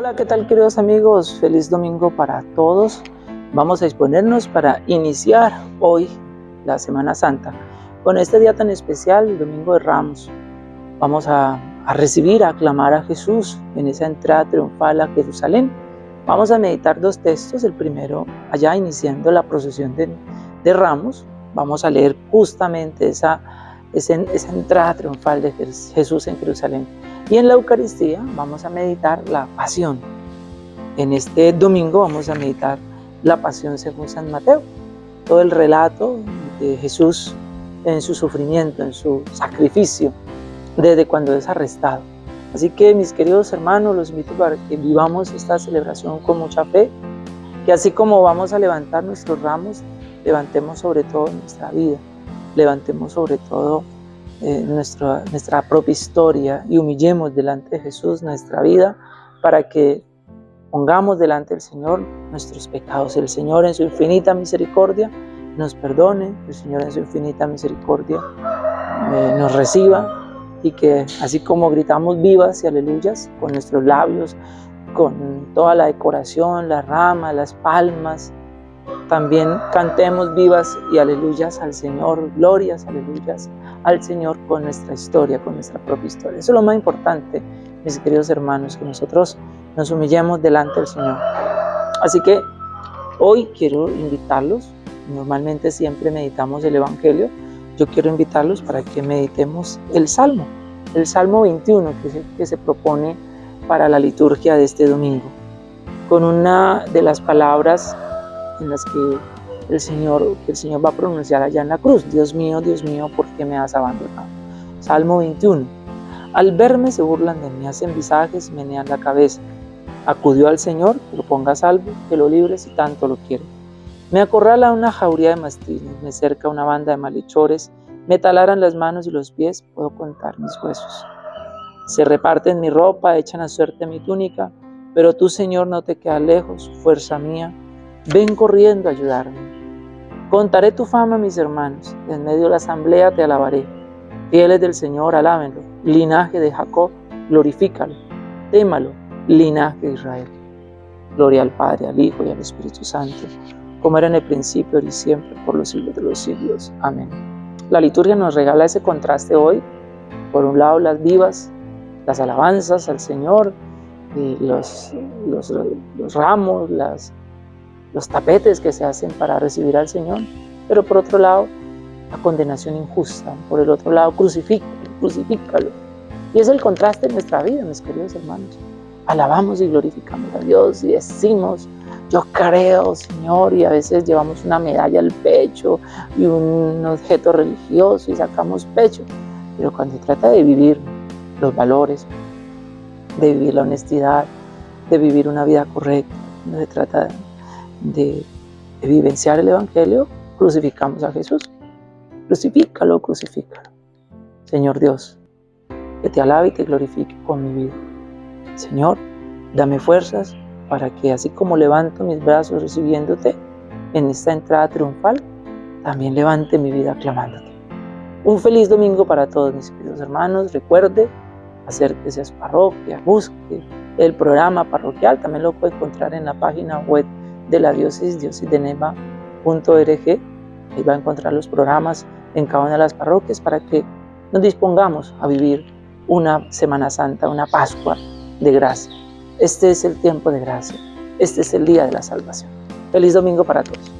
Hola, ¿qué tal queridos amigos? Feliz domingo para todos. Vamos a disponernos para iniciar hoy la Semana Santa con este día tan especial, el Domingo de Ramos. Vamos a, recibir, a aclamar a Jesús en esa entrada triunfal a Jerusalén. Vamos a meditar dos textos, el primero allá iniciando la procesión de, de Ramos. Vamos a leer justamente esa, esa, esa entrada triunfal de Jesús en Jerusalén. Y en la Eucaristía vamos a meditar la pasión. En este domingo vamos a meditar la pasión según San Mateo. Todo el relato de Jesús en su sufrimiento, en su sacrificio, desde cuando es arrestado. Así que mis queridos hermanos, los invito para que vivamos esta celebración con mucha fe, que así como vamos a levantar nuestros ramos, levantemos sobre todo nuestra vida, levantemos sobre todo eh, nuestra, nuestra propia historia y humillemos delante de Jesús nuestra vida para que pongamos delante del Señor nuestros pecados. El Señor en su infinita misericordia nos perdone, el Señor en su infinita misericordia eh, nos reciba y que así como gritamos vivas y aleluyas con nuestros labios, con toda la decoración, las ramas, las palmas, también cantemos vivas y aleluyas al Señor, glorias, aleluyas al Señor con nuestra historia, con nuestra propia historia. Eso es lo más importante, mis queridos hermanos, que nosotros nos humillemos delante del Señor. Así que hoy quiero invitarlos, normalmente siempre meditamos el Evangelio, yo quiero invitarlos para que meditemos el Salmo, el Salmo 21 que se, que se propone para la liturgia de este domingo, con una de las palabras en las que el Señor, el Señor va a pronunciar allá en la cruz. Dios mío, Dios mío, ¿por qué me has abandonado? Salmo 21. Al verme se burlan de mí, hacen visajes, menean la cabeza. Acudió al Señor, que lo ponga a salvo, que lo libre si tanto lo quiere. Me acorrala una jauría de mastines, me cerca una banda de malhechores, me talaran las manos y los pies, puedo contar mis huesos. Se reparten mi ropa, echan a suerte mi túnica, pero tú, Señor, no te quedas lejos, fuerza mía, ven corriendo a ayudarme. Contaré tu fama, mis hermanos, en medio de la asamblea te alabaré. Fieles del Señor, alábenlo. Linaje de Jacob, glorifícalo. Témalo, linaje de Israel. Gloria al Padre, al Hijo y al Espíritu Santo, como era en el principio, y siempre, por los siglos de los siglos. Amén. La liturgia nos regala ese contraste hoy. Por un lado, las vivas, las alabanzas al Señor, y los, los, los ramos, las los tapetes que se hacen para recibir al Señor, pero por otro lado, la condenación injusta, por el otro lado, crucifícalo, crucifícalo. Y es el contraste en nuestra vida, mis queridos hermanos. Alabamos y glorificamos a Dios y decimos, yo creo, Señor, y a veces llevamos una medalla al pecho y un objeto religioso y sacamos pecho. Pero cuando se trata de vivir los valores, de vivir la honestidad, de vivir una vida correcta, no se trata de, vivenciar el Evangelio, crucificamos a Jesús. Crucifícalo, crucifícalo. Señor Dios, que te alabe y te glorifique con mi vida. Señor, dame fuerzas para que así como levanto mis brazos recibiéndote en esta entrada triunfal, también levante mi vida clamándote. Un feliz domingo para todos mis queridos hermanos. Recuerde, acérquese a su parroquia, busque el programa parroquial, también lo puede encontrar en la página web de la diócesis, diócesiddeneva.org. Ahí va a encontrar los programas en cada una de las parroquias para que nos dispongamos a vivir una Semana Santa, una Pascua de gracia. Este es el tiempo de gracia. Este es el día de la salvación. Feliz domingo para todos.